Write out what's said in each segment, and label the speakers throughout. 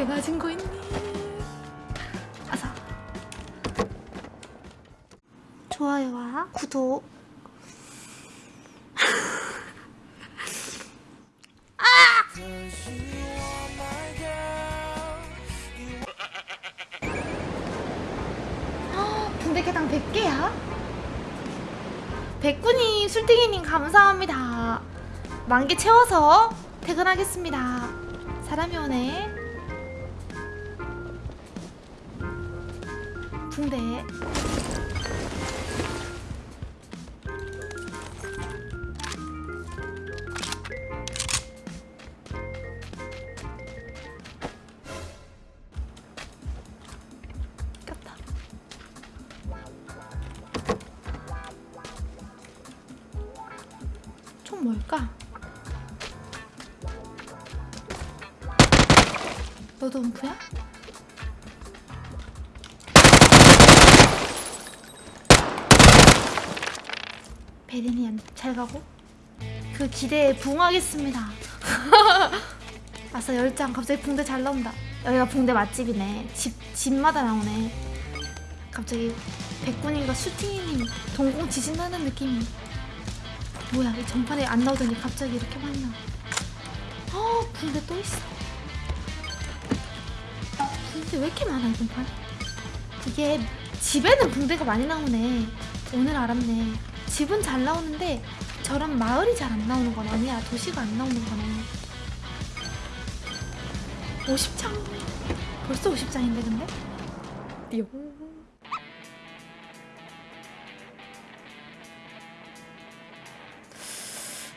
Speaker 1: 붕대 가진 거 있니? 아사. 좋아요와 구독. 아! 붕대 개당 100개야? 백군이 술땡이님 감사합니다. 만개 채워서 퇴근하겠습니다. 사람이 오네. 붕대. 꼈다. 총 뭘까? 너도 음프야? 베리니안 잘 가고 그 기대에 부응하겠습니다. 아싸 열장 갑자기 붕대 잘 나온다. 여기가 붕대 맛집이네. 집 집마다 나오네. 갑자기 백군인가 슈팅님 동공 지진 나는 느낌이. 뭐야 이 전판에 안 나오더니 갑자기 이렇게 많이 나와. 어 붕대 또 있어. 붕대 왜 이렇게 많아 이번 판? 이게 집에는 붕대가 많이 나오네. 오늘 알았네. 집은 잘 나오는데 저런 마을이 잘 안 나오는 건 아니야. 도시가 안 나오는 거네. 50장? 벌써 50장인데 근데? 띠용.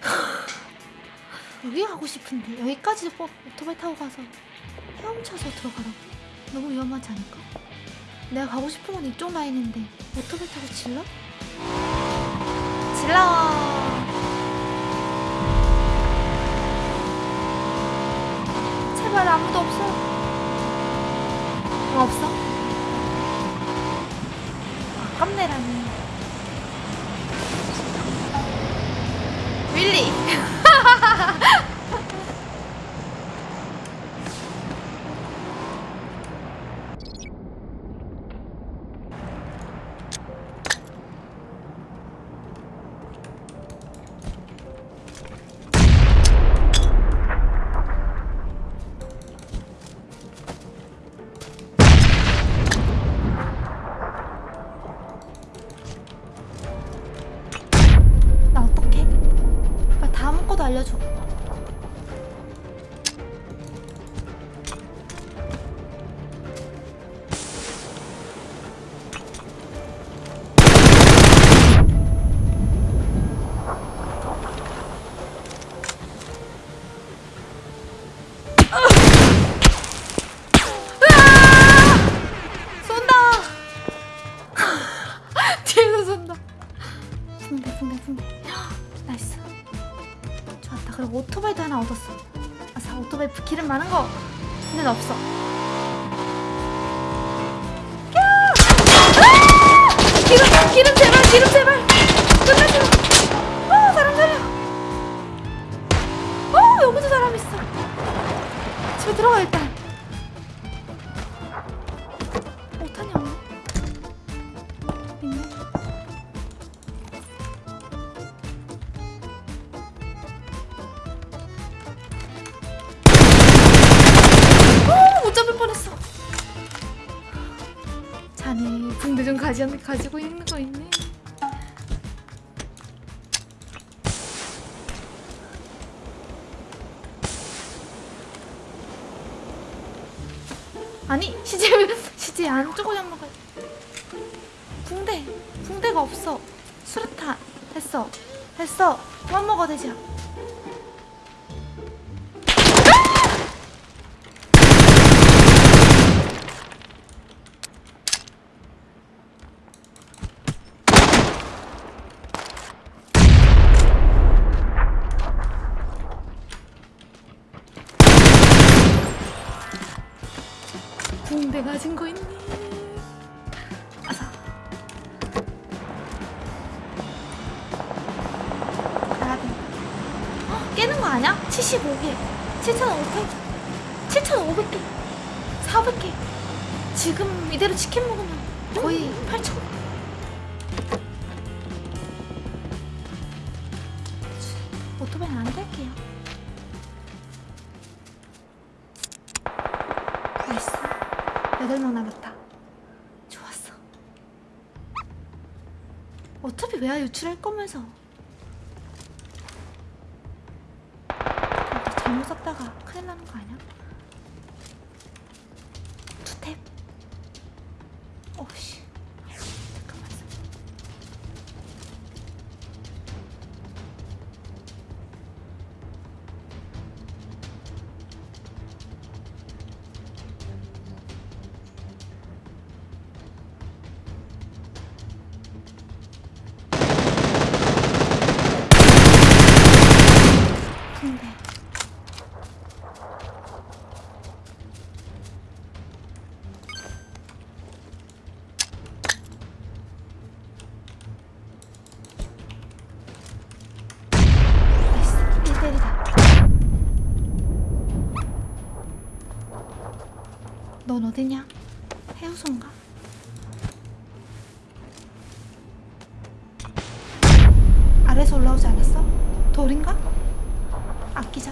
Speaker 1: 여기 가고 싶은데 여기까지 뭐 오토바이 타고 가서 헤엄쳐서 들어가라고? 너무 위험하지 않을까? 내가 가고 싶은 건 이쪽 라인인데 오토바이 타고 질러? 질러! 제발 아무도 없어. 어, 없어? 아깝네라니. 도 알려줘. 나이스 그리고 오토바이도 하나 얻었어. 아싸 오토바이 기름 많은 거. 근데 없어 붕대 좀 가지, 가지고 있는 거 있네. 아니 시제 시제 안쪽을 한번 가. 붕대 붕대가 없어. 수류탄 됐어 됐어 그만 먹어 되지야. 붕대 가진 거 있니? 가야 돼. 헉, 깨는 거 아니야? 75개. 7,500개. 7,500개. 400개. 지금 이대로 치킨 먹으면 거의 8천. 오토바이는 안 탈게요. 8명 남았다. 좋았어. 어차피 외야 유출할 거면서. 또 잘못 썼다가 큰일 나는 거 아니야? 투탭. 오씨. 넌 어디냐? 해우소인가? 아래서 올라오지 않았어? 돌인가? 아끼자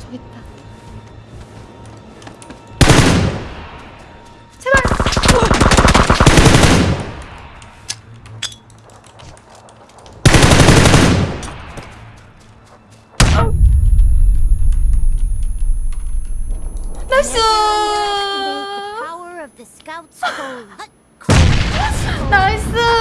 Speaker 1: 저기 있다 나이스
Speaker 2: Activate the power of the Scout's code.
Speaker 1: 나이스